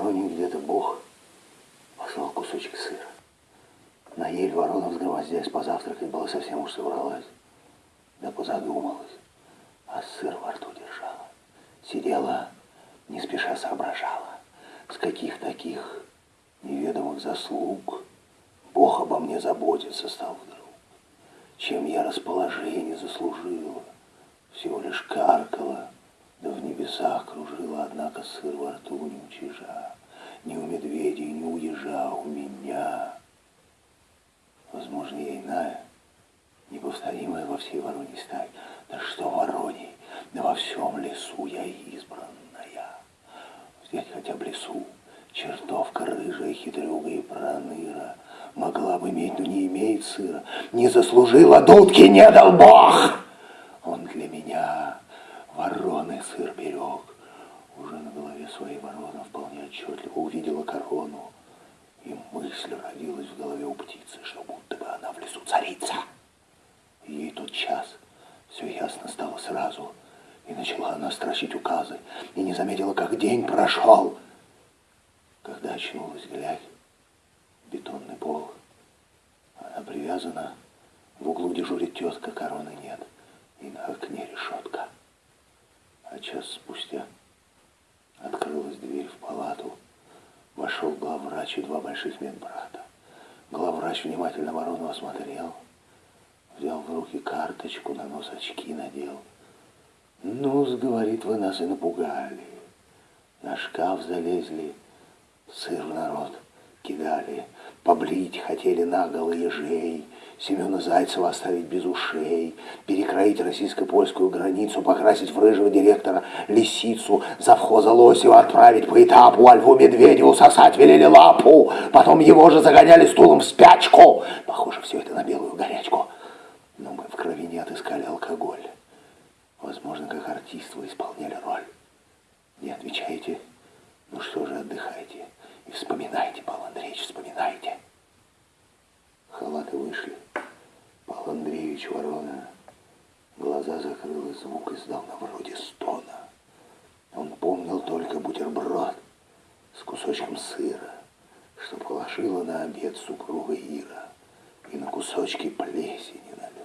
Вороне где-то Бог послал кусочек сыра. На ель ворона взгромоздясь позавтракать была совсем уж собралась. Да позадумалась, а сыр во рту держала. Сидела, не спеша соображала, с каких таких неведомых заслуг Бог обо мне заботиться стал вдруг. Чем я расположение заслужила, однако сыр во рту не у чижа, ни у медведей, ни у ежа, у меня. Возможно, я иная, неповторимая во всей вороне стае. Да что вороней, да во всем лесу я избранная. Взять хотя бы лесу, чертовка рыжая, хитрюга и проныра. Могла бы иметь, но не имеет сыра. Не заслужила дудки, не дал Бог. Он для меня вороны сыр берег. Уже на голове своей ворона вполне отчетливо увидела корону. И мысль родилась в голове у птицы, что будто бы она в лесу царица. Ей тот час все ясно стало сразу. И начала она строчить указы. И не заметила, как день прошел. Когда очнулась, глядь, бетонный пол. Она привязана, в углу дежурит тетка, короны нет. И на окне решетка. А час спустя Вошел главврач и два больших медбрата. Главврач внимательно ворону осмотрел, взял в руки карточку, на нос очки надел. ну говорит, вы нас и напугали. На шкаф залезли, сыр в народ кидали, Побрить хотели наголо ежей, Семена Зайцева оставить без ушей, перекроить российско-польскую границу, покрасить в рыжего директора лисицу, завхоза Лосева отправить по этапу, а льву Медведеву сосать велели лапу, потом его же загоняли стулом в спячку. Похоже, все это на белую горячку. Но мы в крови не отыскали алкоголь. Возможно, как артист вы исполняли роль. Не отвечаете? Ну что же, отдыхайте. И вспоминайте, Павел Андреевич, вспоминайте. Халаты вышли. Андреевич Ворона глаза закрыл и звук издал на вроде стона. Он помнил только бутерброд с кусочком сыра, что положила на обед супруга Ира, и на кусочки плесени налет,